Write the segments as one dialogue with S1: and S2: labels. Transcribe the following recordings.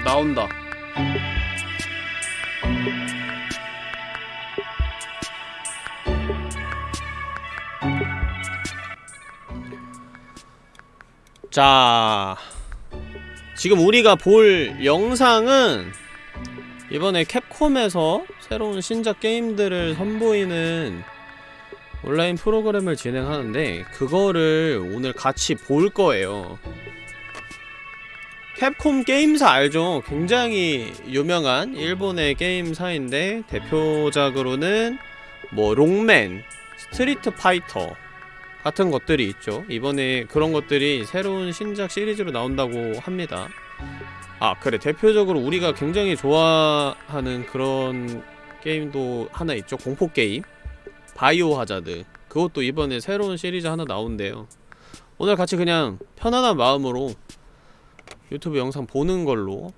S1: 어, 나온다. 자 지금 우리가 볼 영상은 이번에 캡콤에서 새로운 신작 게임들을 선보이는 온라인 프로그램을 진행하는데 그거를 오늘 같이 볼 거예요 캡콤 게임사 알죠? 굉장히 유명한 일본의 게임사인데 대표작으로는 뭐 롱맨, 스트리트 파이터 같은 것들이 있죠. 이번에 그런 것들이 새로운 신작 시리즈로 나온다고 합니다. 아 그래. 대표적으로 우리가 굉장히 좋아하는 그런 게임도 하나 있죠. 공포게임. 바이오 하자드. 그것도 이번에 새로운 시리즈 하나 나온대요. 오늘 같이 그냥 편안한 마음으로 유튜브 영상 보는 걸로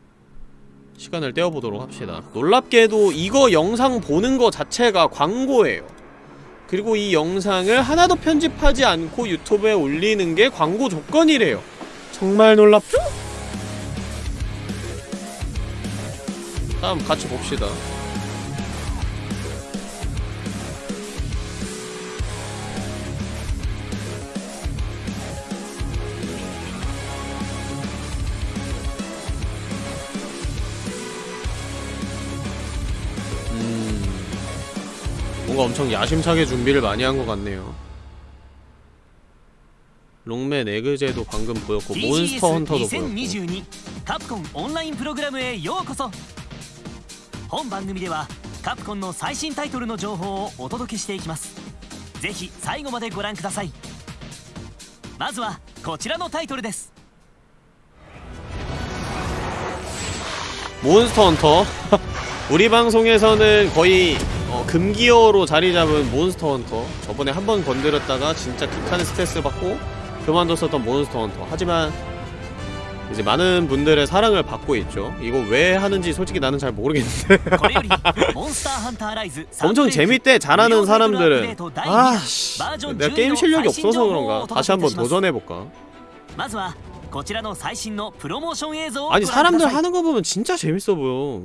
S1: 시간을 때워보도록 합시다. 놀랍게도 이거 영상 보는 거 자체가 광고예요. 그리고 이 영상을 하나도 편집하지 않고 유튜브에 올리는 게 광고 조건이래요. 정말 놀랍죠? 다음 같이 봅시다 뭔가 엄청 야심차게 준비를 많이 한 것 같네요 롱맨 에그제도 방금 보였고 몬스터 헌터도 보였고
S2: 2022カプコンオンラインプログラムへようこそ本番組ではカプコンの最新タイトルの情報をお届けしていきますぜひ最後までご覧くださいまずはこちらのタイトルです
S1: 몬스터 헌터 우리 방송에서는 거의 어, 금기어로 자리 잡은 몬스터 헌터. 저번에 한 번 건드렸다가 진짜 극한 스트레스 받고 그만뒀었던 몬스터 헌터. 하지만 이제 많은 분들의 사랑을 받고 있죠. 이거 왜 하는지 솔직히 나는 잘 모르겠는데. 엄청 재밌대 잘하는 사람들은. 아씨 내가 게임 실력이 없어서 그런가. 다시 한번 도전해볼까? 아니 사람들 하는 거 보면 진짜 재밌어 보여.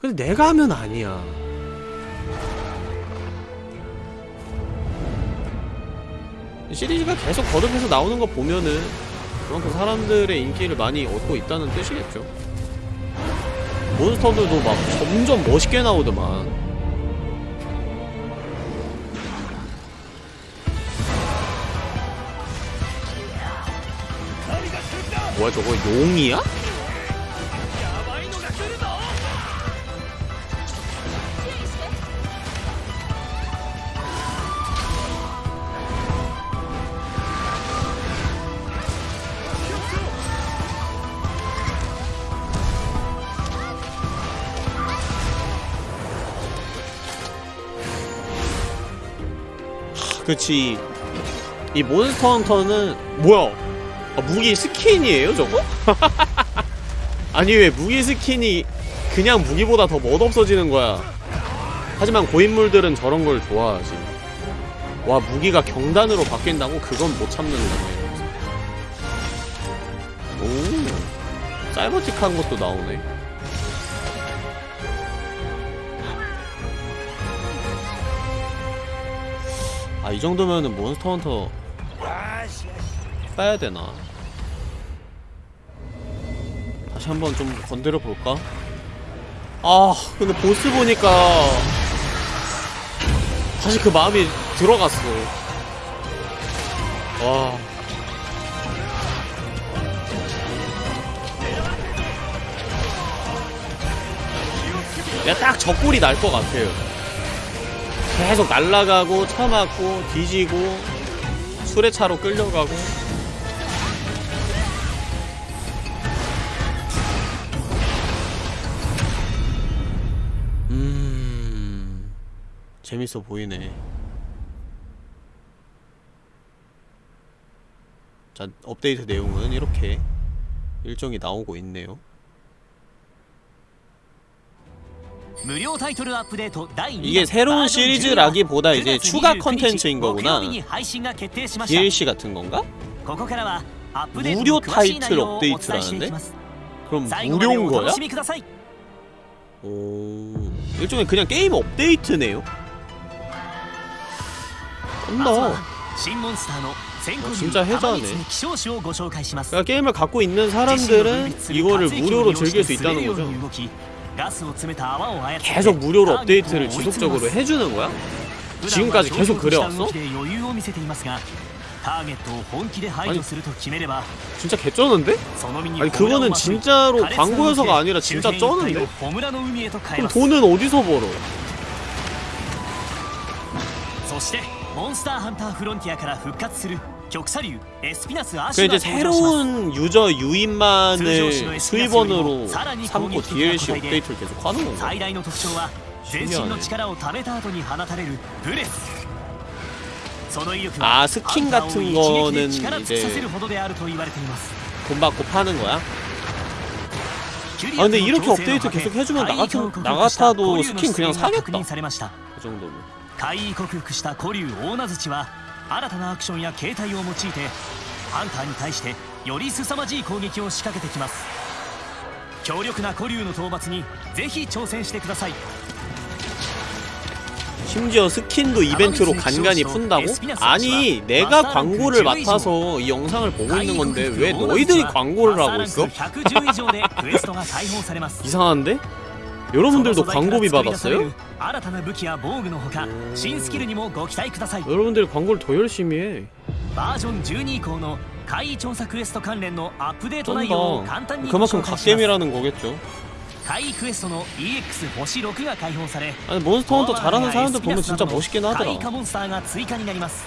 S1: 근데 내가 하면 아니야. 시리즈가 계속 거듭해서 나오는 거 보면은 그만큼 사람들의 인기를 많이 얻고 있다는 뜻이겠죠. 몬스터들도 막 점점 멋있게 나오더만. 뭐야 저거 용이야? 그치 이 몬스터 헌터는 뭐야? 아, 무기 스킨이에요 저거? 아니 왜 무기 스킨이 그냥 무기보다 더 멋없어지는 거야? 하지만 고인물들은 저런 걸 좋아하지. 와 무기가 경단으로 바뀐다고? 그건 못 참는 거네. 오 사이버틱한 것도 나오네 이 정도면은 몬스터 헌터 빼야 되나? 다시 한번 좀 건드려 볼까? 아 근데 보스 보니까 다시 그 마음이 들어갔어. 와. 내가 딱 적골이 날 것 같아요. 계속 날아가고 쳐맞고 뒤지고 수레차로 끌려가고. 음 재밌어 보이네. 자 업데이트 내용은 이렇게 일정이 나오고 있네요
S2: 無料タイトルアップデート第2
S1: 이게 새로운 시리즈라기보다 이제 추가 컨텐츠인 거구나. DLC 같은 건가? 무료 타이틀
S2: 업데이트라는데?
S1: 그럼 무료인 거야? 오... 일종의 그냥 게임 업데이트네요? 쩐다 어, 진짜 해자네 그러니까 게임을 갖고 있는 사람들은 이거를 무료로 즐길 수 있다는 거죠 계속 무료로 업데이트를 지속적으로 해주는 거야? 지금까지 계속 그려왔어?
S2: 아니,
S1: 진짜 개쩌는데? 아니 그거는 진짜로 광고여서가 아니라 진짜 쩌는데? 그럼 돈은 어디서 벌어?
S2: そしてモンスターハンターフロンティアから復活する
S1: 그 이제 새로운 유저 유인만을 수입원으로 삼고 DLC 업데이트를 계속 하는
S2: 거예요.
S1: 아 스킨 같은 거는 이제 돈 받고 파는 거야? 아 근데 이렇게 업데이트 계속 해주면 나 같은 나 같아도 스킨 그냥 사겠다. 그 정도면.
S2: 海域克服した古竜大名槌は新たなアクションや形態を用いてハンターに対してより凄まじい攻撃を仕掛けてきます強力な古竜の討伐にぜひ挑戦してください
S1: 심지어 스킨도 이벤트로 간간히 푼다고? 아니 내가 광고를 맡아서 이 영상을 보고 있는 건데 왜 너희들이 광고를 하고 있어?
S2: 110以上でクエストが解放されます
S1: 이상한데? 여러분들도 광고비 받았어요? 여러분들 광고를 더 열심히 해.
S2: 버전 12以降の 怪異 조사 퀘스트 관련の 업데이트 내용을
S1: 그만큼 갓겜이라는 거겠죠.
S2: 怪異 퀘스트의 EX 星 6가 解放され
S1: 아니 몬스터 헌터 잘하는 사람들 보면 진짜 멋있긴 하더라.
S2: 怪異化モンスターが追加になります.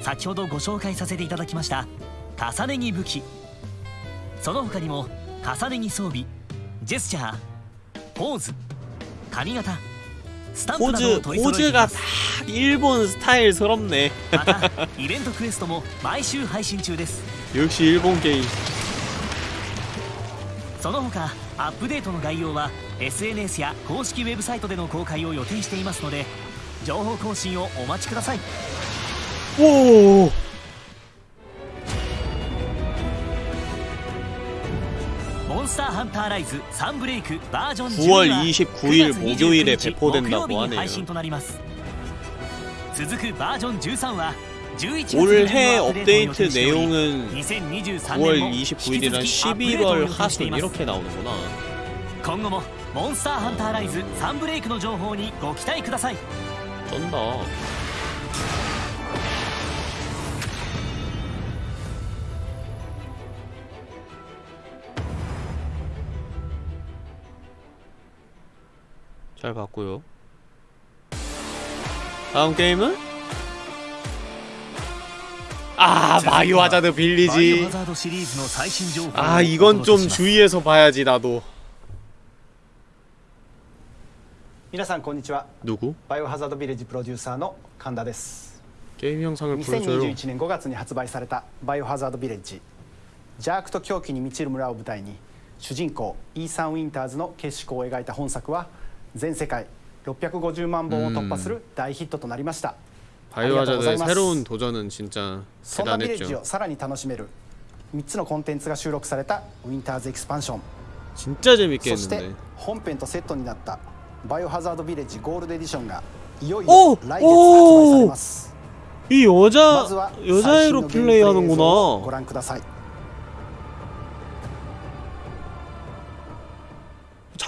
S2: 先ほどご紹介させていただきました重ね着武器その他にも重ね着装備ジェスチャーポーズ髪型スタンプなどを
S1: 포즈
S2: 取り揃えてい
S1: 포즈가
S2: ま
S1: 다
S2: す
S1: 일본 스타일스럽네
S2: またイベントクエストも毎週配信中です
S1: 역시 일본 게임
S2: その他アップデートの概要は SNS や公式ウェブサイトでの公開を予定していますので情報更新をお待ちください
S1: 오!
S2: 몬스터 헌터 라이즈 3 브레이크 버전
S1: 9월 29일 목요일에 배포된다고 하네요.
S2: 続く 버전 13와
S1: 올해 업데이트 내용은 9월 29일이랑 11월 하순 이렇게 나오는구나.
S2: 今後も 몬스터 헌터 라이즈 3브레이크の情報にご期待ください.
S1: 쩐다. 잘 봤고요. 다음 게임은? 아 마이오 하자드 빌리지. 아 이건 좀 주의해서 봐야지 나도. 누구?
S3: 바이오 하자드 빌리지 프로듀서의 간다です
S1: 게임 영상을 불러줘요.
S3: 2021년 5月に 発売された 바이오 하자드 빌리지. 邪悪と狂気に満ちる村を舞台に主人公イーサン・ウィンターズの結縮を描いた本作は全世界650万本を突破する大ヒットとなりました。
S1: 바이오하자드의 새로운 도전은 진짜 대단했
S3: ン.
S1: 진짜 재밌게 했는 데.
S3: 本編とセットになったバイオハザードビレッジゴールドエディションがいよいよ来月発売されます。
S1: 이 여자 여자애로 플레이하는구 나.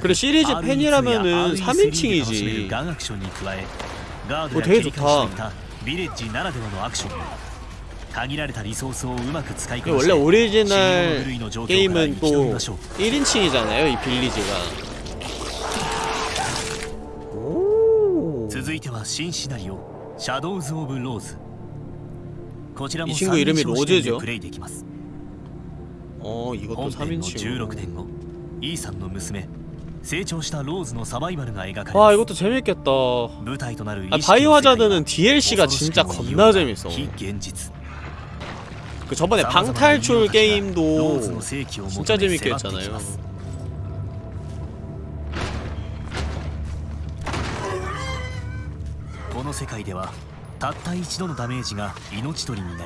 S1: 그래 시리즈 팬이라면은 3인칭이지. 어 되게
S2: 좋다.
S1: 원래 오리지널 게임은 또 1인칭이잖아요 이 빌리지가. 이 친구 이름이 로즈죠? 어 이것도 3인칭.
S2: 16年後 E さんの娘 成長したローズのサバイバルが描かれ아
S1: 이것도 재밌겠다. 아, 바이오 하자드는 DLC가 진짜 겁나 재밌어. 그 저번에 방탈출 게임도 진짜 재밌게 했잖아요.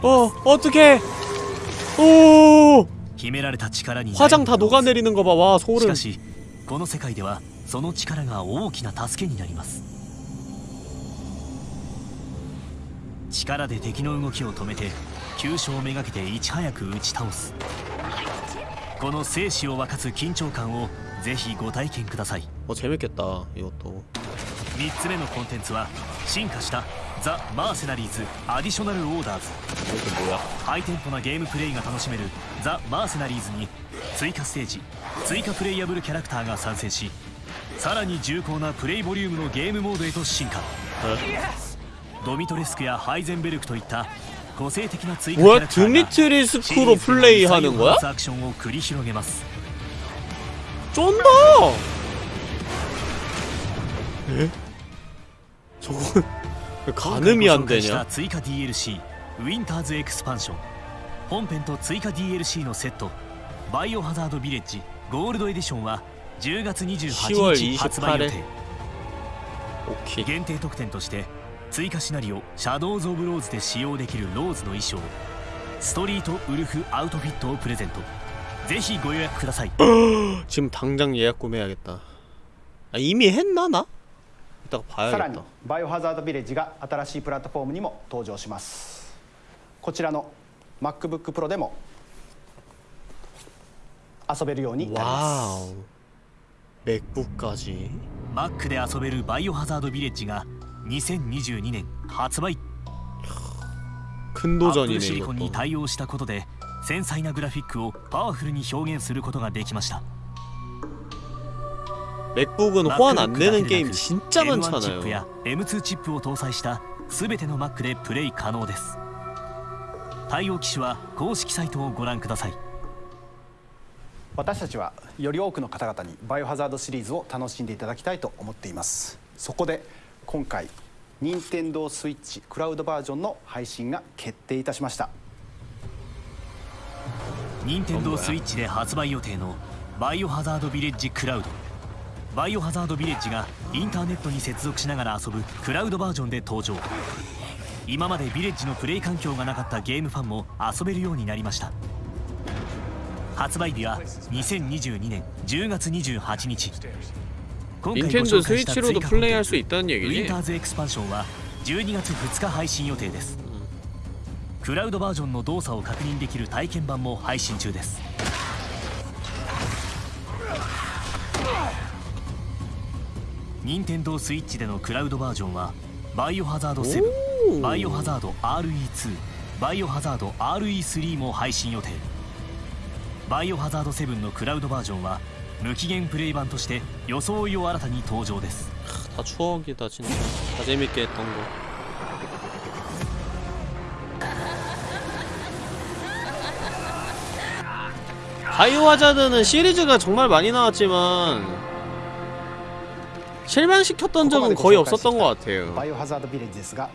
S1: 어, 어떡해! 오! 화장 다 녹아내리는 거 봐. 와, 소름.
S2: この世界ではその力が大きな助けになります力で敵の動きを止めて急所をめがけていち早く打ち倒すこの生死を分かつ緊張感をぜひご体験ください
S1: 어 재밌겠다 이것도
S2: 3つ目のコンテンツは進化した ザ・マーセナリーズ・アディショナル・オーダーズ
S1: 이것도 뭐야
S2: ハイテンポなゲームプレイが楽しめるザ・マーセナリーズに追加ステージ追加プレイヤブルキャラクターが参戦しさらに重厚なプレイボリュームのゲームモードへと進化ドミトレスクやハイゼンベルクといった個性的な追加キャ
S1: 뭐야
S2: ラクターが
S1: 드미트리스크로
S2: シリーズの
S1: 플레이하는 거야?
S2: アクションを繰り広げます
S1: 쫀다 에? 저건 왜 가늠이 안
S2: 今回ご紹介した
S1: 되냐
S2: 追加 DLC ウィンターズエクスパンション本編と追加 DLC のセットバイオハザードビレッジゴールドエディションは10月28日発売予定
S1: 오케이
S2: 限定特典として追加シナリオシャドウズ・オブ・ローズで使用できるローズの衣装ストリートウルフアウトフィットをプレゼントぜひご予約ください
S1: 지금 당장 예약 구매해야겠다 아, 이미 했나 나?
S3: さらにバイオハザードビレッジが新しいプラットフォームにも登場します。こちらの MacBookPro でも遊べるようになります。
S2: Mac で遊べるバイオハザードビレッジが2022年発売。アップシリコンに対応したことで繊細なグラフィックをパワフルに表現することができました。
S1: 맥북은 호환 안 되는
S2: MacBook
S1: 게임
S2: だけでなく
S1: 진짜
S2: M1 チップや
S1: 많잖아요
S2: M2 チップを搭載した全ての Mac でプレイ可能です対応機種は公式サイトをご覧ください
S3: 私たちはより多くの方々にバイオハザードシリーズを楽しんでいただきたいと思っていますそこで今回任天堂スイッチクラウドバージョンの配信が決定いたしました
S2: 任天堂スイッチで発売予定のバイオハザードビレッジクラウド バイオハザードビレッジがインターネットに接続しながら遊ぶクラウドバージョンで登場。今までビレッジのプレイ環境がなかったゲームファンも遊べるようになりました。発売日は2022年10月28日。今回ご紹介した追加コンテウィンターズエクスパンションは12月2日配信予定です。クラウドバージョンの動作を確認できる体験版も配信中です。任天堂スイッチでのクラウドバージョンはバイオハザード7
S1: おー
S2: バイオハザード RE2 バイオハザード RE3 も配信予定バイオハザード7のクラウドバージョンは無期限プレイ版として装いを新たに登場です
S1: 다 추억이다 진짜 다 재밌게 했던 거 바이오하자드는 시리즈가 정말 많이 나왔지만 실망시켰던 적은 거의 없었던 것 같아요.
S3: 바이오 하자드 빌리지ですが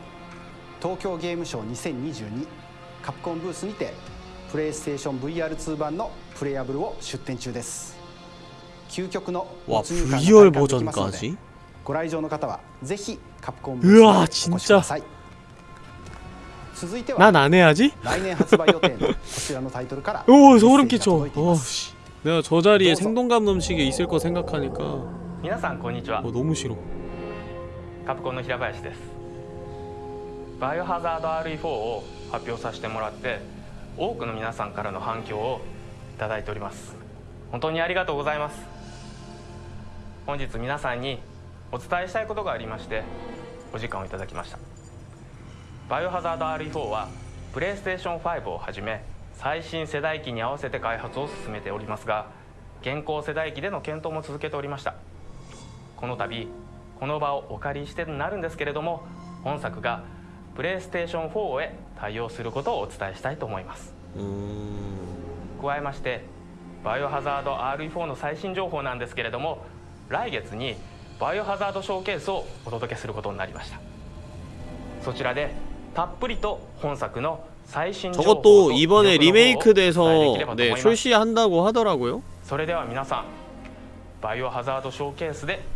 S3: 도쿄 게임쇼 2022 캡콤 부스 にて 플레이스테이션 VR2版の 플레이어블を 출전 중です. 究極の
S1: VR 버전까지?
S3: ご来場の方はぜひカプコンブースに
S1: 난안 해야지? 오 소름 끼쳐. 어, 씨. 내가 저 자리에 생동감 넘치게 있을 거 생각하니까
S4: 皆さんこんにちは。カプコンの平林です。バイオハザード RE4 を発表させてもらって多くの皆さんからの反響をいただいております。本当にありがとうございます。本日皆さんにお伝えしたいことがありましてお時間をいただきました。バイオハザード RE4 はプレイステーション5をはじめ最新世代機に合わせて開発を進めておりますが現行世代機での検討も続けておりました。この度この場をお借りしてなるんですけれども本作がプレイステーション4へ対応することをお伝えしたいと思います
S1: 음...
S4: 加えましてバイオハザード RE4 の最新情報なんですけれども来月にバイオハザードショーケースをお届けすることになりましたそちらでたっぷりと本作の最新情報と
S1: 저것도
S4: 魅
S1: 이번에
S4: 力の方をお伝えでき
S1: 리메이크돼서
S4: ればと
S1: 네
S4: 思います
S1: 출시한다고 하더라고요
S4: それでは皆さんバイオハザードショーケースでお会いしましょう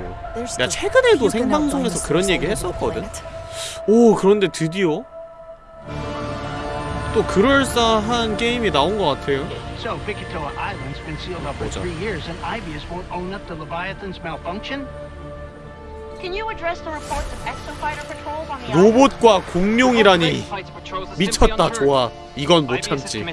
S1: 야 최근에도 생방송에서 그런 얘기 했었거든 오 그런데 드디어 또 그럴싸한 게임이 나온 것 같아요
S5: So, Vikatoa Island's been sealed up for
S1: What's up?
S5: three years, and Ibius won't own up to Leviathan's malfunction?
S6: Can you address the reports of exofighter patrols on the island?
S1: 로봇과 공룡이라니 미쳤다 좋아 이건 못 참지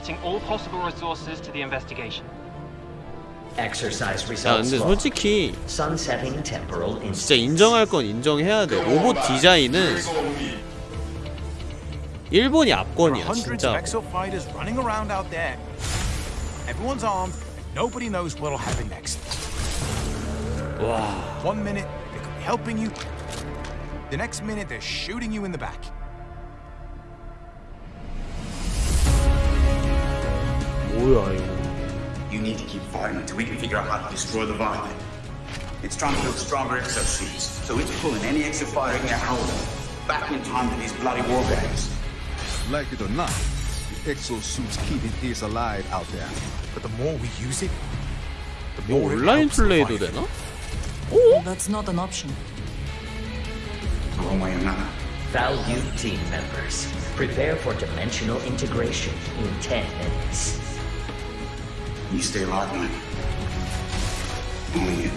S1: 야 근데. 솔직히
S7: Sunsetting temporal
S1: 진짜. 인정할 건 인정해야 돼 로봇 디자인은 일본이 압권이야
S8: hundreds of
S1: 진짜
S8: exo fighters running around out there. Everyone's armed. Nobody knows what'll happen next.
S1: 와
S8: One minute they could be helping you. The next minute they're shooting you in the back.
S1: 뭐야 이거
S9: You need to keep fighting until we can figure out how to destroy the Viper. It's trying to build stronger exosuits, so it's pulling any extra fighter it can hold back in time to these bloody war games.
S10: Like it or not, the exosuit's keeping his alive out there.
S8: But the more we use it, the more it helps the
S1: no? Oh.
S11: That's not an option.
S9: One way or another.
S7: Valued team members, prepare for dimensional integration in 10 minutes.
S9: You stay locked in. Only you.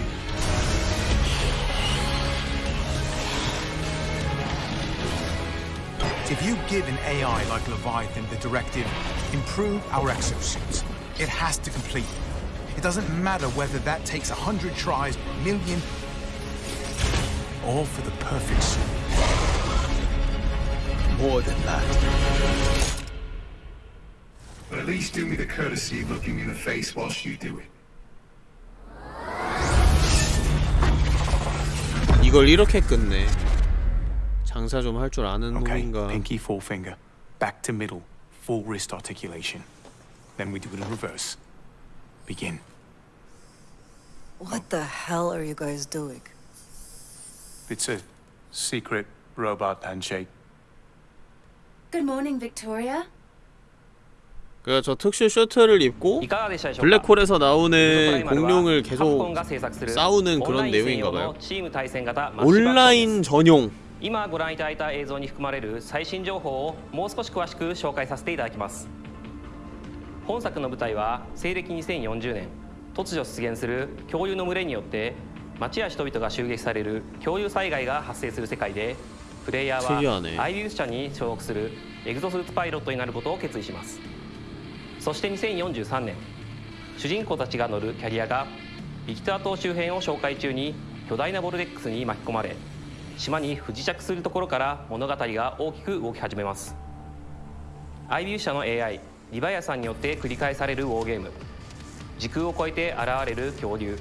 S8: If you give an AI like Leviathan the directive, improve our exosuits, it has to complete. It doesn't matter whether that takes a hundred tries, million, all for the perfect suit.
S10: More than that.
S9: But at least do me the courtesy of looking me in the face whilst you do it.
S1: 이걸 이렇게 끝내 장사 좀 할 줄 아는
S8: Okay,
S1: 놈인가
S8: pinky forefinger, back to middle, full wrist articulation. Then we do it in reverse. Begin.
S11: What the hell are you guys doing?
S8: It's a secret robot handshake.
S6: Good morning, Victoria.
S1: 그 저 특수 셔츠를 입고 블랙홀에서 나오는 공룡을 계속 싸우는 그런 내용인가봐 요. 온라인 전 용.
S12: 今ご覧いただいた映像に含まれる最新情報をもう少し詳しく紹介させていただきます。本作の舞台は西暦2040年突如出現する恐竜の群れによって町や人々が襲撃される恐竜災害が発生する世界でプレイヤー
S1: はアイウ
S12: ィウス社に所属するエグゾスーツパイロットになることを決意します。そして2043年主人公たちが乗るキャリアがビキター島周辺を紹介中に巨大なボルデックスに巻き込まれ島に不時着するところから物語が大きく動き始めます。IBU 社の AI リバイアさんによって繰り返されるウォーゲーム時空を超えて現れる恐竜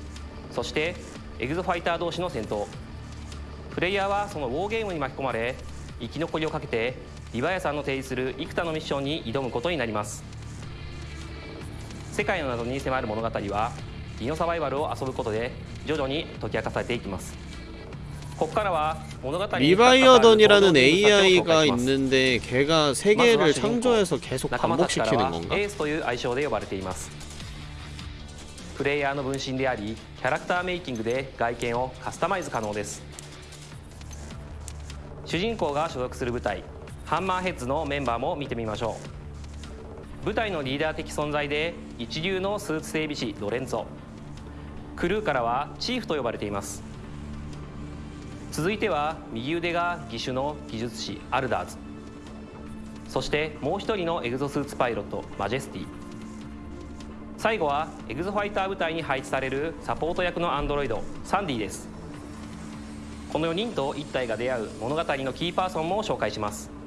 S12: そしてエグゾファイター同士の戦闘。プレイヤーはそのウォーゲームに巻き込まれ生き残りをかけてリヴァヤさんの提示する幾多のミッションに挑むことになります。世界の謎に迫る物語はディノサバイバルを遊ぶことで徐々に解き明かされていきますここからは物語に
S1: 리바이어던이라는
S12: 関わる
S1: AI가
S12: 登場人物たちを紹介します
S1: 있는데 걔가 세계를 창조해서 계속
S12: 仲間たちから
S1: 반복시키는
S12: は
S1: 건가?
S12: エースという愛称で呼ばれていますプレイヤーの分身でありキャラクターメイキングで外見をカスタマイズ可能です主人公が所属する部隊ハンマーヘッズのメンバーも見てみましょう 部隊のリーダー的存在で一流のスーツ整備士ロレンツォ。クルーからはチーフと呼ばれています。続いては右腕が義手の技術士アルダーズ。そしてもう一人のエグゾスーツパイロットマジェスティ。最後はエグゾファイター部隊に配置されるサポート役のアンドロイドサンディです。この4人と1体が出会う物語のキーパーソンも紹介します。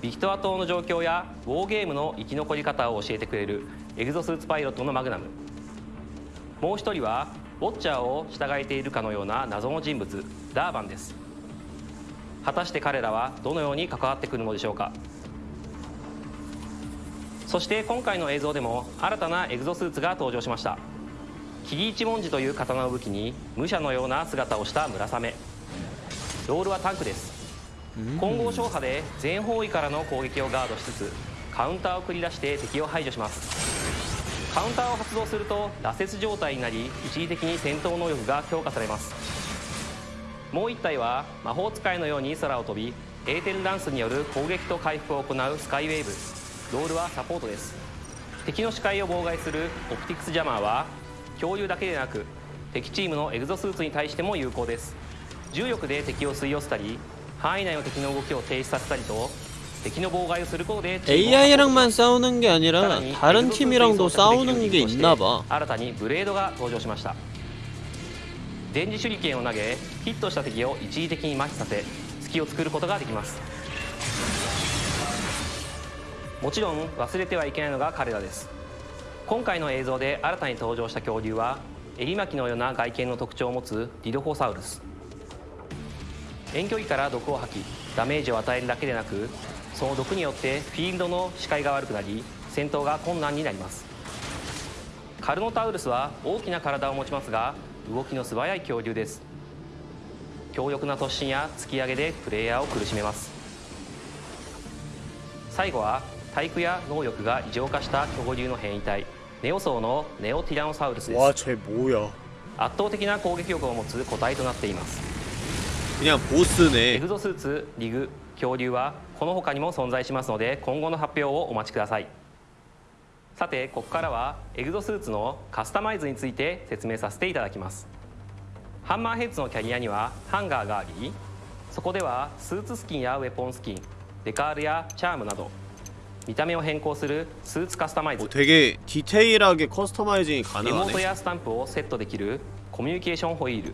S12: ビキトア島の状況やウォーゲームの生き残り方を教えてくれるエグゾスーツパイロットのマグナム。もう一人はウォッチャーを従えているかのような謎の人物ダーバンです。果たして彼らはどのように関わってくるのでしょうか。そして今回の映像でも新たなエグゾスーツが登場しました。霧一文字という刀を武器に武者のような姿をした村雨。ロールはタンクです。混合勝破で全方位からの攻撃をガードしつつカウンターを繰り出して敵を排除します。カウンターを発動すると羅刹状態になり一時的に戦闘能力が強化されます。もう1体は魔法使いのように空を飛びエーテルダンスによる攻撃と回復を行うスカイウェーブ。ロールはサポートです。敵の視界を妨害するオプティクスジャマーは共有だけでなく敵チームのエグゾスーツに対しても有効です。重力で敵を吸い寄せたり範囲内の敵の動きを停止させたりと敵の妨害をすることで
S1: AI랑만 싸우는 게 아니라 다른 팀이랑도 싸우는 게 있나 봐.
S12: 新たにブレードが登場しました電磁手裏剣を投げヒットした敵を一時的に麻痺させ隙を作ることができますもちろん忘れてはいけないのが彼らです今回の映像で新たに登場した恐竜は襟巻きのような外見の特徴を持つディドホサウルス 遠距離から毒を吐きダメージを与えるだけでなくその毒によってフィールドの視界が悪くなり戦闘が困難になります。カルノタウルスは大きな体を持ちますが動きの素早い恐竜です。強力な突進や突き上げでプレイヤーを苦しめます。最後は体育や能力が異常化した恐竜の変異体ネオソ層のネオティラノサウルスです。圧倒的な攻撃力を持つ個体となっています。
S1: 그냥
S12: エ
S1: 보스네.
S12: グゾスーツリグ恐竜はこの他にも存在しますので今後の発表をお待ちくださいさてここからはエグゾスーツのカスタマイズについて説明させていただきますハンマーヘッズのキャリアにはハンガーがありそこではスーツスキンやウェポンスキンデカールやチャームなど見た目を変更するスーツカスタマイズ
S1: 어, 되게 디테일하게 커스터마이징이
S12: エモート
S1: 가능하네.
S12: やスタンプをセットできるコミュニケーションホイール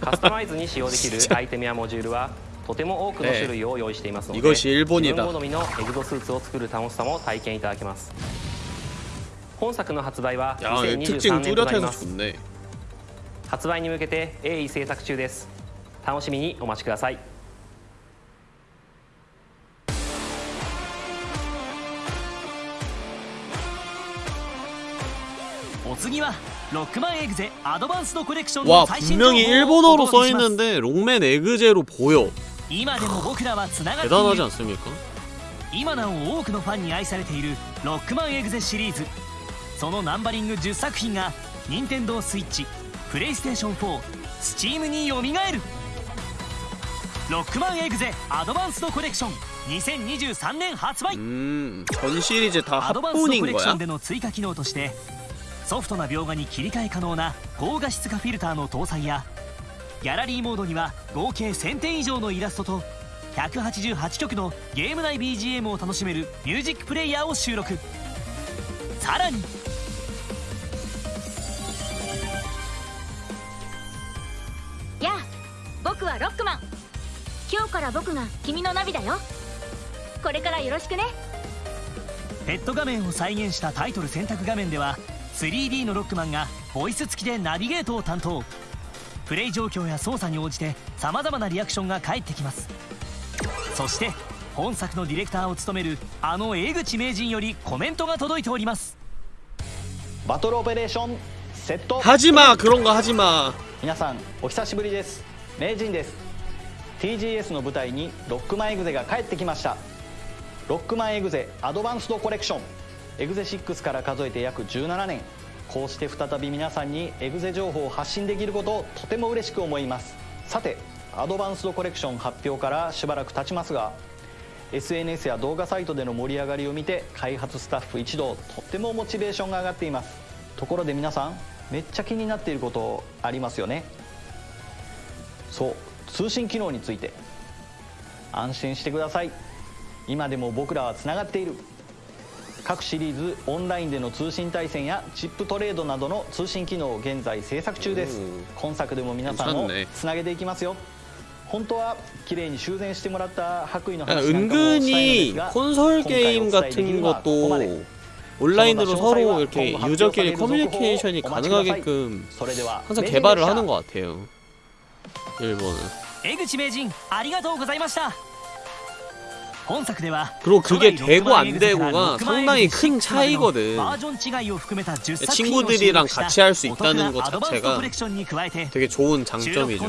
S12: カスタマイズに使用できるアイテムやモジュールはとても多くの種類を用意していますので、自分好みのエグゾスーツを作る楽しさも体験いただけます。本作の発売は2023年となります。発売に向けて鋭意制作中です。楽しみにお待ちください。
S2: お次は ロックマンエグゼアドバンスドコレクション
S1: 와
S2: の最新情報を
S1: 분명히
S2: お
S1: 일본어로
S2: 届けします
S1: 써있는데 롱맨 에그제로 보여
S2: 今でも僕らはつながってい
S1: 대단하지
S2: る
S1: 않습니까?
S2: 今なお多くのファンに愛されているロックマンエグゼシリーズそのナンバリング10作品が任天堂スイッチプレイステーション4スチームによみがえるロックマンエグゼアドバンスドコレクション2023年発売
S1: 음, 전 시리즈 다
S2: アドバンスドコ
S1: 합본인
S2: レクショ
S1: 거야?
S2: ンでの追加機能として ソフトな描画に切り替え可能な高画質化フィルターの搭載やギャラリーモードには合計1000点以上のイラストと188曲のゲーム内 BGM を楽しめるミュージックプレイヤーを収録。さらに
S13: やあ僕はロックマン。今日から僕が君のナビだよ。これからよろしくね。
S2: ペット画面を再現したタイトル選択画面では 3D のロックマンがボイス付きでナビゲートを担当。プレイ状況や操作に応じてさまざまなリアクションが返ってきます。そして本作のディレクターを務めるあの江口名人よりコメントが届いております。
S14: バトルオペレーションセット。
S1: 始まクロンが始ま
S14: 皆さんお久しぶりです。名人です。TGS の舞台にロックマンエグゼが帰ってきました。ロックマンエグゼアドバンスドコレクション。エグゼ6から数えて約17年。こうして再び皆さんにエグゼ情報を発信できることをとても嬉しく思います。さてアドバンスドコレクション発表からしばらく経ちますが SNS や動画サイトでの盛り上がりを見て開発スタッフ一同とってもモチベーションが上がっています。ところで皆さんめっちゃ気になっていることありますよね。そう通信機能について。安心してください。今でも僕らはつながっている。各シリーズオンラインでの通信対戦やチップトレードなどの通信機能を現在制作中です今作でも皆さんをつなげていきますよ本当は綺麗に修繕してもらった白衣の
S1: 아,
S14: 話なんかもしたいのです
S1: 은근히
S14: が
S1: 콘솔
S14: 今回
S1: 게임
S14: お伝えでき
S1: 같은
S14: るのはここまで
S1: 것도 온라인으로
S14: 저
S1: 서로
S14: 詳細は
S1: 이렇게
S14: 今後
S1: 유저끼리
S14: 発表される続報を
S1: 커뮤니케이션이
S14: お待ちください
S1: 가능하게끔
S14: それでは
S1: 항상
S14: 名人
S1: 개발을
S14: でした
S1: 하는 것 같아요 일본은
S2: 江口名人ありがとうご
S1: 그리고 그게 되고 안 되고가 상당히 큰 차이거든. 친구들이랑 같이 할 수 있다는 것 자체가 되게 좋은 장점이죠.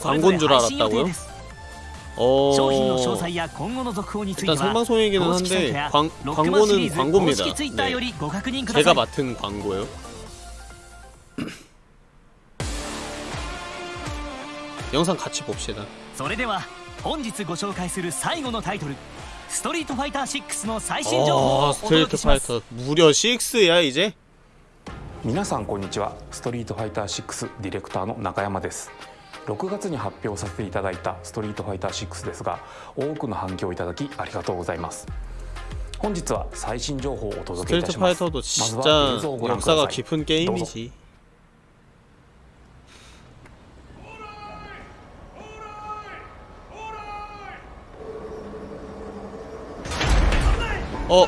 S1: 광고인 줄 알았다고요? 어... 일단 생방송이기는 한데 광, 광고는 광고입니다. 네. 제가 맡은 광고요. 영상 같이 봅시다.
S2: それでは本日ご紹介する最後のタイトルストリートファイター6の最新情報をお届け
S1: します。ス
S2: トリー
S1: トファイター無料6やいぜ。
S15: 皆さんこんにちは。ストリートファイター6ディレクターの中山です。6月に発表させていただいたストリートファイター6ですが多くの反響をいただきありがとうございます。本日は最新情報をお届けいたします。まずは映像をご覧ください。
S1: 깊은 게임이지 어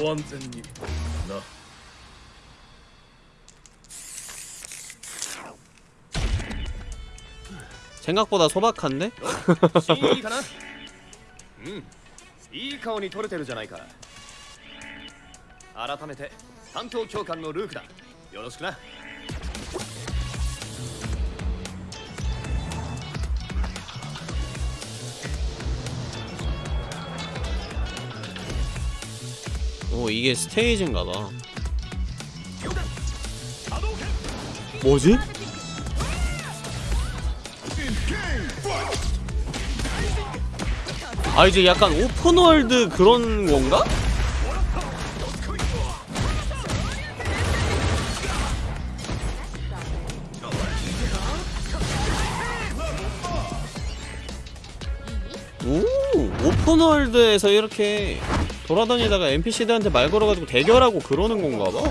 S16: ご安全にな
S1: 생각보다 소박한데?
S16: いいかなうんいい顔に撮れてるじゃないか改めて担当教官のルークだよろしくな
S1: 오 이게 스테이지인가봐 뭐지? 아 이제 약간 오픈월드 그런 건가? 오 오픈월드에서 이렇게 돌아다니다가 NPC들한테 말 걸어가지고 대결하고 그러는 건가 봐.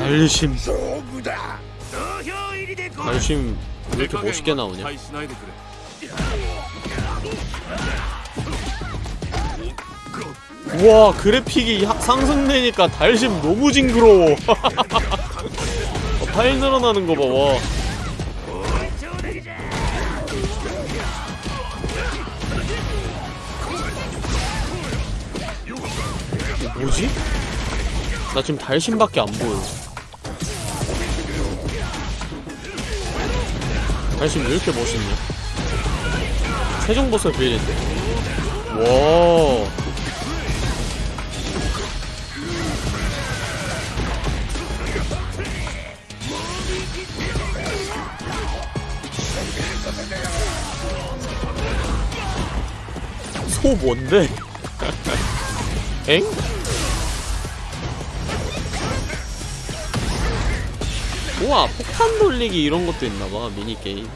S1: 알심. 알심 왜 이렇게 멋있게 나오냐? 우와 그래픽이 하- 상승되니까 달심 너무 징그러워 어, 파일 늘어나는 거 봐 와 이거 뭐지? 나 지금 달심밖에 안 보여 달심 왜 이렇게 멋있냐? 최종 보스 빌인데. 와. 소 뭔데? 엥? 우와 폭탄 돌리기 이런 것도 있나봐 미니게임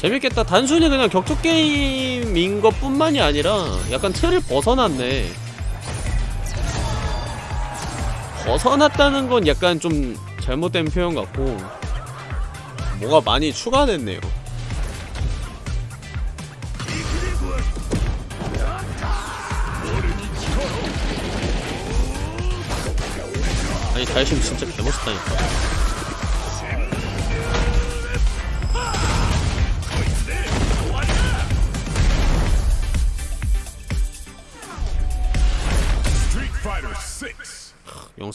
S1: 재밌겠다 단순히 그냥 격투 게임인 것 뿐만이 아니라 약간 틀을 벗어났네 벗어났다는 건 약간 좀 잘못된 표현 같고 뭐가 많이 추가됐네요. 아니 달심 진짜 개멋있다니까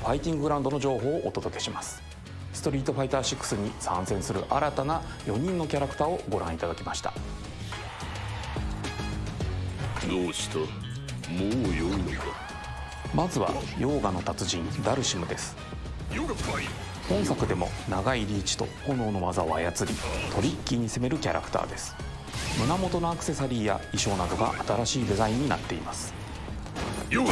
S15: ファイティンググラウンドの情報をお届けします。ストリートファイター6に参戦する新たな4人のキャラクターをご覧いただきました。
S17: どうした？もう良いのか？
S15: まずはヨーガの達人ダルシムです。本作でも長いリーチと炎の技を操りトリッキーに攻めるキャラクターです。胸元のアクセサリーや衣装などが新しいデザインになっています。
S17: ヨガ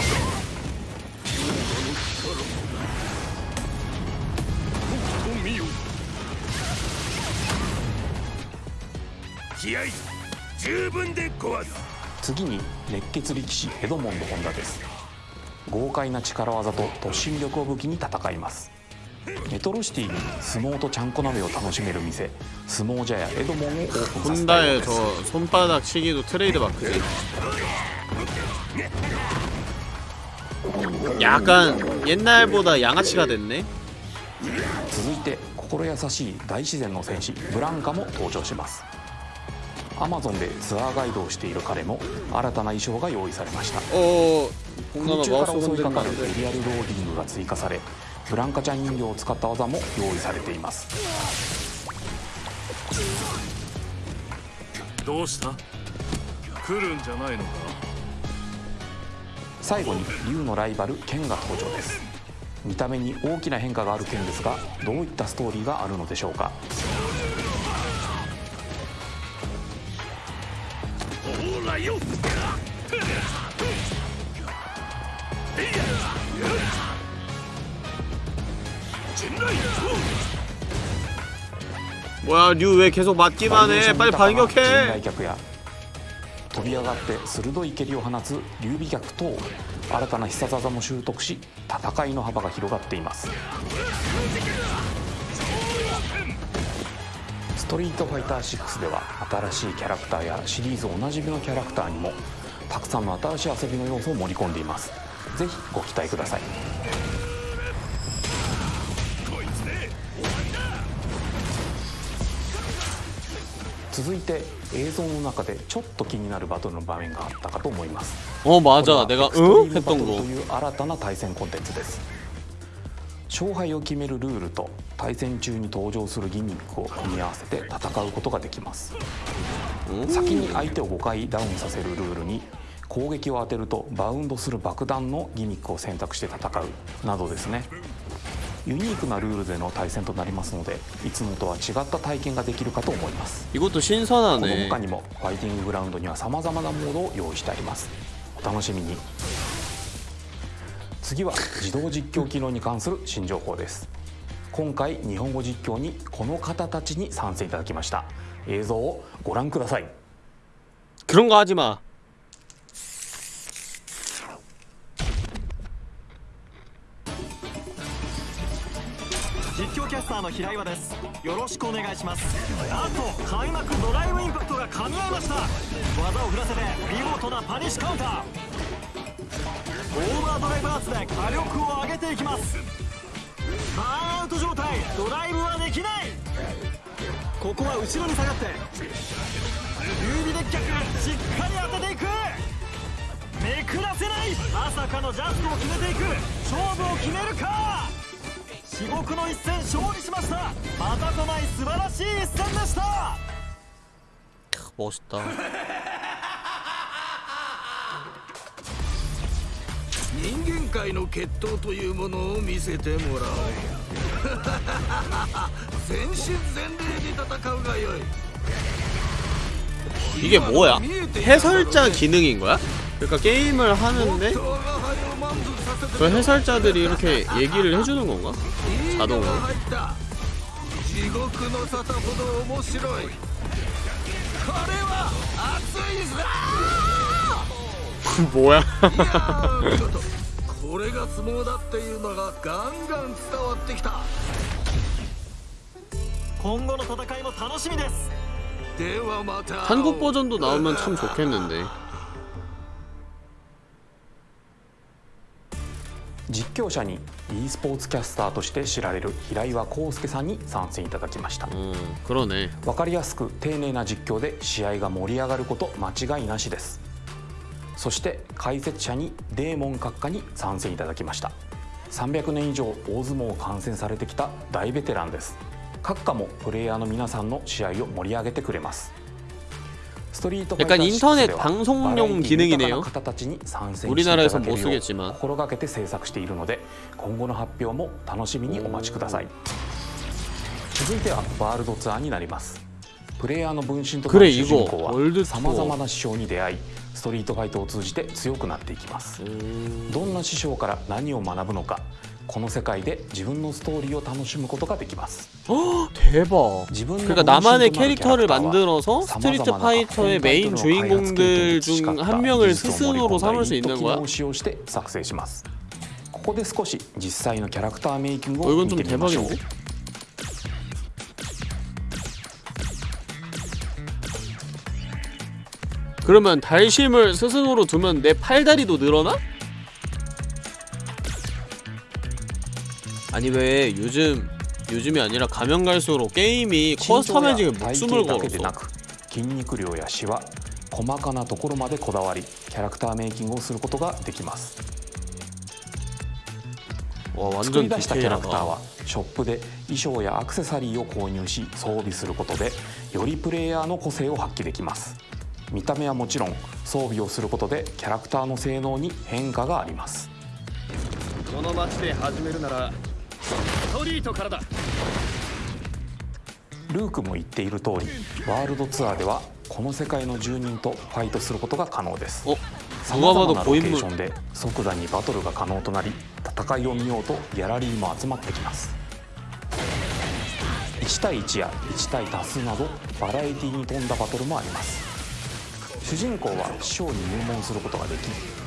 S17: 気合十分でごわす
S15: 次に熱血力士エドモンド・ホンダです豪快な力技と突進力を武器に戦いますメトロシティに相撲とちゃんこ鍋を楽しめる店相撲茶屋エドモンをオープンさせたよう
S1: 혼다의
S15: で
S1: 저
S15: す
S1: 손바닥 치기도 트레이드 마크지 약간 옛날보다 양아치가 됐네
S15: 続いて心優しい大自然の戦士ブランカも登場します アマゾンでツアーガイドをしている彼も新たな衣装が用意されました。空中から襲いかかるエリアルローディングが追加されブランカちゃん人形を使った技も用意されています。
S17: どうした？来るんじゃないのか？
S15: 最後に竜のライバル剣が登場です。見た目に大きな変化がある剣ですがどういったストーリーがあるのでしょうか？
S17: ほらよ
S1: 뭐야 류 왜 계속 맞기만 해 빨리
S15: 人
S1: 반격해
S15: 来脚や飛び上がって鋭い蹴りを放つ劉備脚等新たな必殺技も習得し戦いの幅が広がっていますス トリートファイター6では新しいキャラクターやシリーズおなじみのキャラクターにもたくさんの新しい遊びの要素を盛り込んでいますぜひご期待ください続いて映像の中でちょっと気になるバトルの場面があったかと思います
S1: 어
S15: こ
S1: 맞아
S15: れは
S1: 내가
S15: エクスト
S1: 응?
S15: リームバト
S1: 했던
S15: ル
S1: 거
S15: という新たな対戦コンテンツです 勝敗を決めるルールと対戦中に登場するギミックを組み合わせて戦うことができます先に相手を5回ダウンさせるルールに攻撃を当てるとバウンドする爆弾のギミックを選択して戦うなどですねユニークなルールでの対戦となりますのでいつもとは違った体験ができるかと思います
S1: 이것도
S15: この
S1: 신선하네
S15: 他にもファイティンググラウンドには様々なモードを用意してありますお楽しみに 次は自動実況機能に関する新情報です。今回日本語実況にこの方たちに参戦いただきました。映像をご覧ください。
S1: 그런거하지 마。
S14: 実況キャスターの平岩です。よろしくお願いします。あと開幕ドライブインパクトが噛み合いました。技を振らせて見事なパニッシュカウンター。ーバードライブアーツで火力を上げていきますバーンアウト状態ドライブはできないここは後ろに下がって指で逆しっかり当てていくめくらせないまさかのジャストを決めていく勝負を決めるか至極の一戦勝利しましたまたとない素晴らしい一戦でした
S1: 멋있다.
S17: 人間界の決闘というものを見せてもらおう全身全霊で戦うがよい
S1: 이게 뭐야? 해설자 기능인 거야? 그러니까 게임을 하는데 그 해설자들이 이렇게 얘기를 해주는 건가? 자동으로? 뭐야?
S17: ちょっとこれが相撲だっていうのがガンガン伝わってきた
S14: 今後の戦いも楽しみです
S17: ではまた
S1: 한국 버전도 나오면 참 좋겠는데.
S15: 実況者に e スポーツキャスターとして知られる平岩康介さんに参戦いただきました、
S1: 그러네.
S15: 分かりやすく丁寧な実況で試合が盛り上がること間違いなしです そして解説者にデーモン閣下に参戦いただきました。300年以上大相撲を観戦されてきた大ベテランです。閣下もプレイヤーの皆さんの試合を盛り上げてくれます。ストリートファイター6ではバラエティ豊かな方たちに参戦してい心がけて制作しているので今後の発表も楽しみにお待ちください。続いてはワールドツアーになります。プレイヤーの分身と主人公はさまざまな師匠に出会いストリートファイトを通じて強くなっていきますどんな師匠から何を学ぶのかこの世界で自分のストーリーを楽しむことができます
S1: 대박. 그러니까 나만의 캐릭터를 만들어서 스트리트 파이터의 메인 주인공들 중 한 명을 스승으로 삼을 수 있는 거야?
S15: を使用して作成しますここで少し実際のキャラクターメイキング
S1: 어
S15: を
S1: 이건
S15: 見
S1: 좀
S15: てみましょう
S1: 그러면 달심을 스승으로 두면 내 팔다리도 늘어나? 아니 왜 요즘 요즘이 아니라 가면 갈수록 게임이
S15: 身長や
S1: 커스터마이징에
S15: 体
S1: 목숨을
S15: 型だけで
S1: 걸었어
S15: なく筋肉量やシワ細かなところまでこだわりキャラクターメイキングをすることができます
S1: 와
S15: 作り
S1: 완전
S15: 出したキャラクター
S1: 디테일하다
S15: はショップで衣装やアクセサリーを購入し装備することでよりプレイヤーの個性を発揮できます 見た目はもちろん装備をすることでキャラクターの性能に変化があります。
S16: この街で始めるならストリートからだ。
S15: ルークも言っている通りワールドツアーではこの世界の住人とファイトすることが可能です。さまざまなロケーションで即座にバトルが可能となり戦いを見ようとギャラリーも集まってきます。1対1や1対多数などバラエティに富んだバトルもあります。主人公は師匠に入門することができ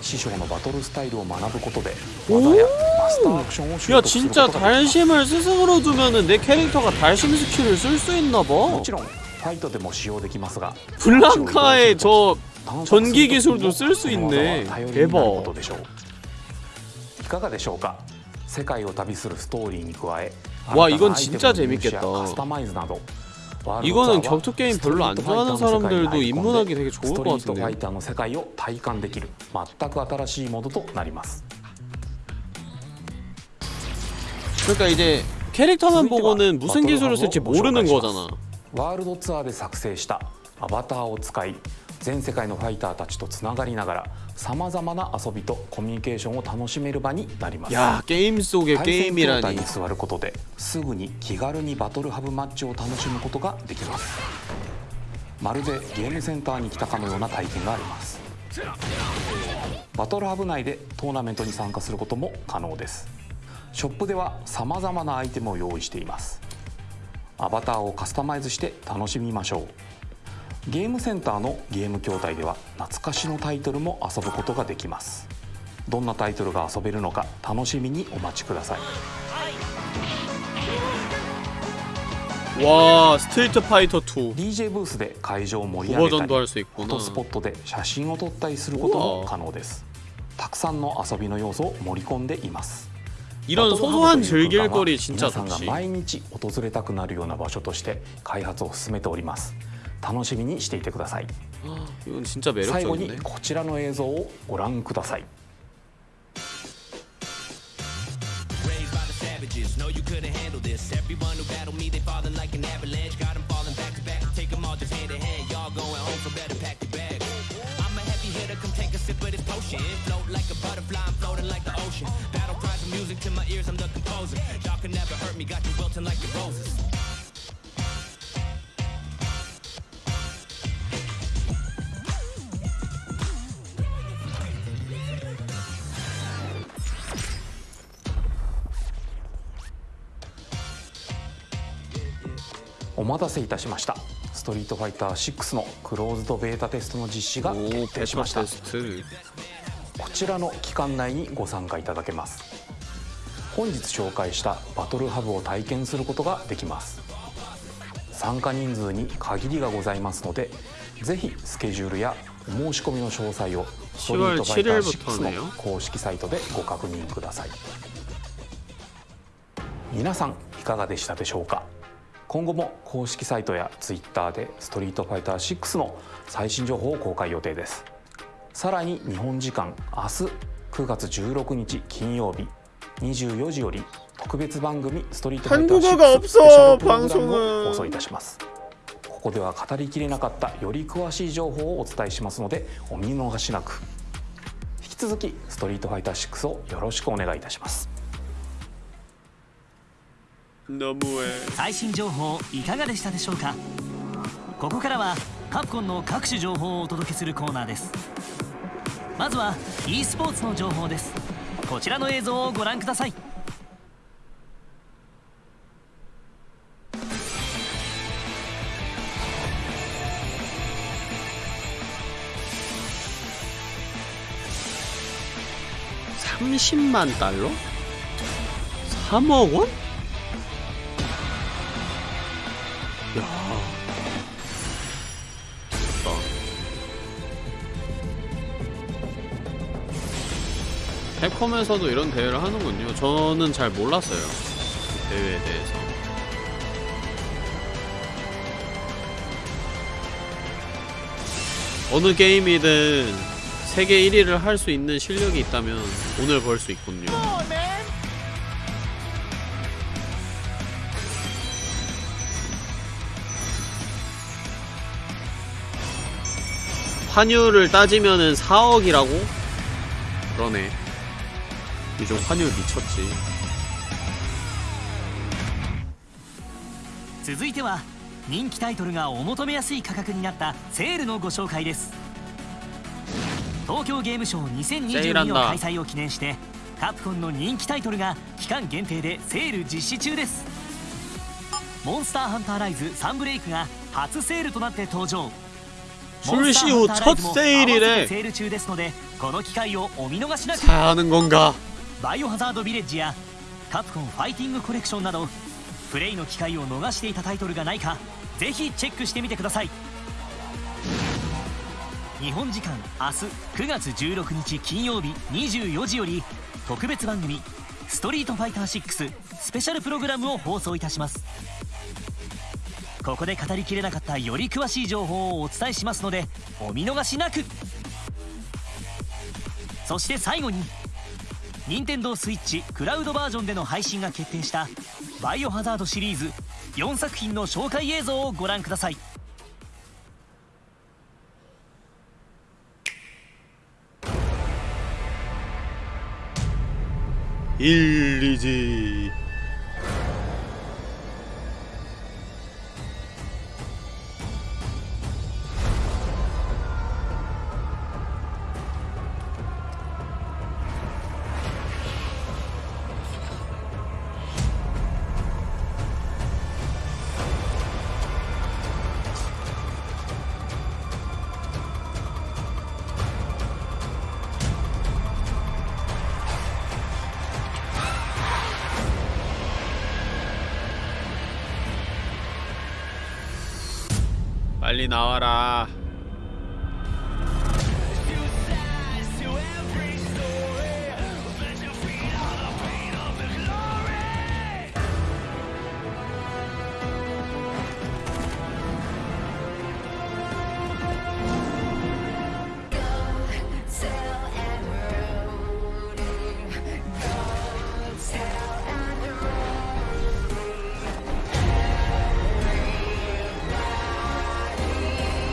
S15: 師匠のバトルスタイルを学ぶことで技やマスターアクションを習
S1: 야
S15: 得するこ
S1: 진짜
S15: とができます
S1: 달심을 스승으로 두면은 내 캐릭터가 달심 스킬을 쓸 수 있나봐
S15: もちろんファイトでも使用できますが
S1: 블랑카의 저
S15: 探索
S1: 전기
S15: する時
S1: 기술도
S15: も
S1: 쓸 수
S15: この技
S1: 있네
S15: は頼りになるこ
S1: 대박
S15: とでしょういかがでしょうか世界を旅するストーリーに加え
S1: 와
S15: 新た
S1: 이건
S15: なアイテム
S1: 진짜
S15: の入手や
S1: 재밌겠다
S15: カスタマイズなどワールドツアー
S1: 이거는
S15: は
S1: 격투 게임 별로 안 좋아하는
S15: ストリートファイターの世界に
S1: 사람들도
S15: アイコンで
S1: 입문하기 되게 좋을
S15: スト
S1: 것
S15: リートファイ
S1: 같은데
S15: ターの世界を体感できる全く新しいモードとなります
S1: 그러니까 이제 캐릭터만 보고는 무슨 기술을 쓸지 모르는 거잖아
S15: ワールドツアーで作成したアバターを使い全世界のファイターたちとつながりながら さまざまな遊びとコミュニケーションを楽しめる場になります
S1: 야 게임 속의
S15: 対戦状態
S1: 게임이라니
S15: に座ることですぐに気軽にバトルハブマッチを楽しむことができますまるでゲームセンターに来たかのような体験がありますバトルハブ内でトーナメントに参加することも可能ですショップではさまざまなアイテムを用意していますアバターをカスタマイズして楽しみましょう ゲームセンターのゲーム筐体では懐かしのタイトルも遊ぶことができます どんなタイトルが遊べるのか楽しみにお待ちください
S1: 와 스트리트 파이터 2
S15: DJ ブースで会場を盛り上げた
S1: 오버전도
S15: り
S1: 할 수
S15: フォ
S1: 있구나
S15: トスポットで写真を撮ったりすることも可能ですたくさんの遊びの要素を盛り込んでいます
S1: 이런
S15: バトルハブ
S1: 소소한
S15: という空間は
S1: 즐길거리 진짜
S15: 皆さんが
S1: 좋지
S15: 毎日訪れたくなるような場所として開発を進めております 楽しみにしていてください。最後にこちらの映像をご覧ください。お待たせいたしました。ストリートファイター6のクローズドベータテストの実施が決定しました。こちらの期間内にご参加いただけます。本日紹介したバトルハブを体験することができます。参加人数に限りがございますのでぜひスケジュールやお申し込みの詳細をストリートファイター6の公式サイトでご確認ください。皆さんいかがでしたでしょうか？今後も公式サイトやツイッターで「ストリートファイター6」の最新情報を公開予定です。さらに日本時間明日9月16日金曜日24時より特別番組「ストリートファイター6」スペシャルプログラムを放送いたします。ここでは語りきれなかったより詳しい情報をお伝えしますのでお見逃しなく。引き続き「ストリートファイター6」をよろしくお願いいたします。
S2: 最新情報いかがでしたでしょうかここからはカプコンの各種情報をお届けするコーナーですまずは e スポーツの情報ですこちらの映像をご覧ください
S1: 30만 달러? 3억 원? 캡콤에서도 이런 대회를 하는군요. 저는 잘 몰랐어요. 이 대회에 대해서. 어느 게임이든 세계 1위를 할 수 있는 실력이 있다면 돈을 벌 수 있군요. 환율을 따지면은 4억이라고? 그러네. 요즘 환율 미쳤지.
S2: 続いては人気タイトルがお求めやすい価格になったセールのご紹介です東京ゲームショウ
S1: セール
S2: 2022
S1: なんだ
S2: の開催を記念してカプコンの人気タイトルが期間限定でセール実施中ですモンスターハンターライズサンブレイクが初セールとなって登場
S1: 출시 후 첫 세일이래.
S2: セール中ですのでこの機会をお見逃しなく
S1: 사야 하는 건가?
S2: バイオハザードビレッジやカプコンファイティングコレクションなどプレイの機会を逃していたタイトルがないかぜひチェックしてみてください。日本時間明日9月16日金曜日24時より特別番組「ストリートファイター6」スペシャルプログラムを放送いたします。ここで語りきれなかったより詳しい情報をお伝えしますのでお見逃しなく。そして最後に任天堂スイッチクラウドバージョンでの配信が決定した「バイオハザード」シリーズ4作品の紹介映像をご覧ください。
S1: イリジ 빨리 나와라.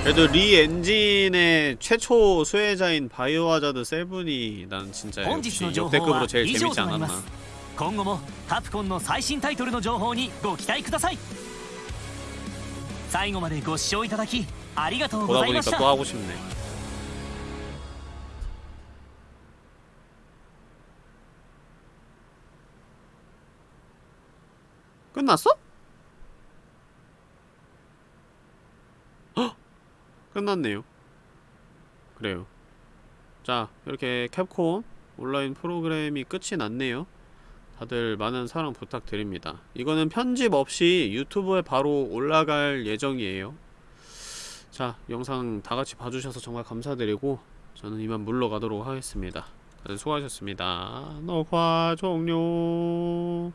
S1: 그래도 리 엔진의 최초 수혜자인 바이오하자드 세븐이 난 진짜
S2: 本
S1: 역시
S2: 日の情報
S1: 역대급으로
S2: は
S1: 제일
S2: 以
S1: 재밌지
S2: 上となりま
S1: 않았나
S2: す今後もカプコンの最新タイトルの情報にご期待ください最後までご視聴いただきありがとうご
S1: 보다
S2: ざいまし
S1: 보니까
S2: た
S1: 또 하고 싶네 끝났어? 끝났네요. 그래요. 자 이렇게 캡콤 온라인 프로그램이 끝이 났네요. 다들 많은 사랑 부탁드립니다. 이거는 편집 없이 유튜브에 바로 올라갈 예정이에요. 자 영상 다같이 봐주셔서 정말 감사드리고 저는 이만 물러가도록 하겠습니다. 다들 수고하셨습니다. 녹화 종료